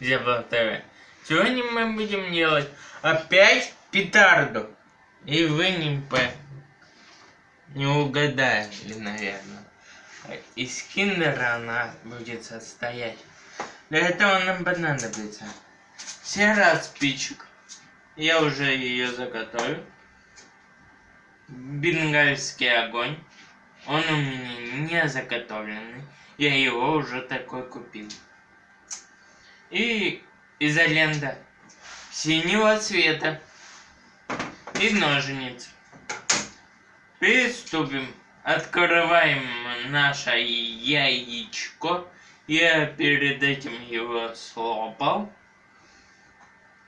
Зебла ТВ. Сегодня мы будем делать опять петарду. И вы не, по... не угадали, наверное. Из киндера она будет состоять. Для этого нам понадобится серая спичек. Я уже ее заготовил. Бенгальский огонь. Он у меня не заготовленный. Я его уже такой купил. И изолента синего цвета. И ножницы. Приступим. Открываем наше яичко. Я перед этим его слопал.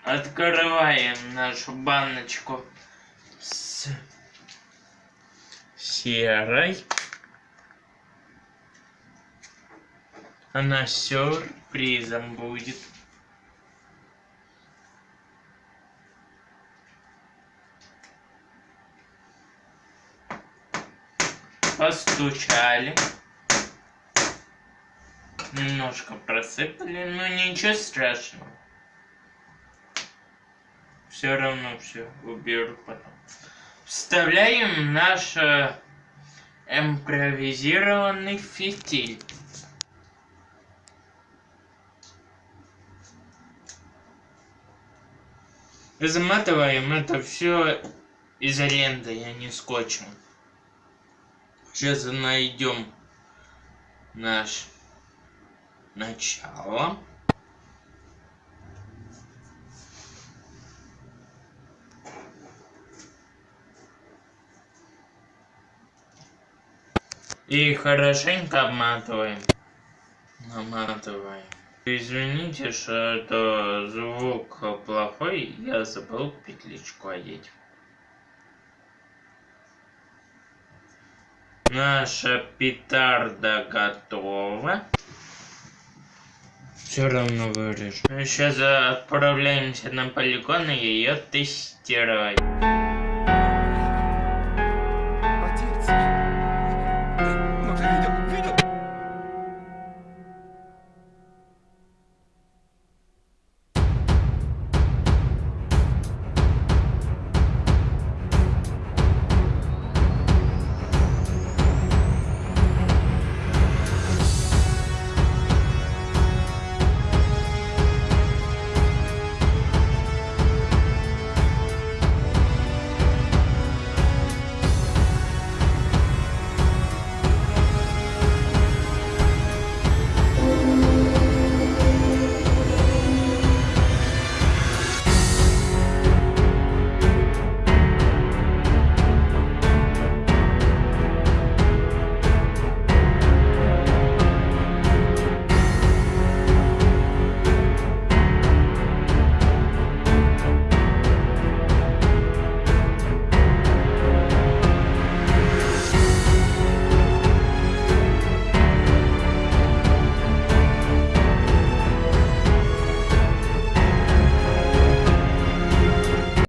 Открываем нашу баночку с серой. Она сюрпризом будет. Постучали. Немножко просыпали, но ничего страшного. Все равно все уберу потом. Вставляем наш э, импровизированный фитиль. Заматываем это все изолентой, а не скотчем. Сейчас найдем наш начало. И хорошенько обматываем. Наматываем. Извините, что это звук плохой, я забыл петличку одеть. Наша петарда готова. Все равно вырежу. Сейчас отправляемся на полигон и ее тестировать.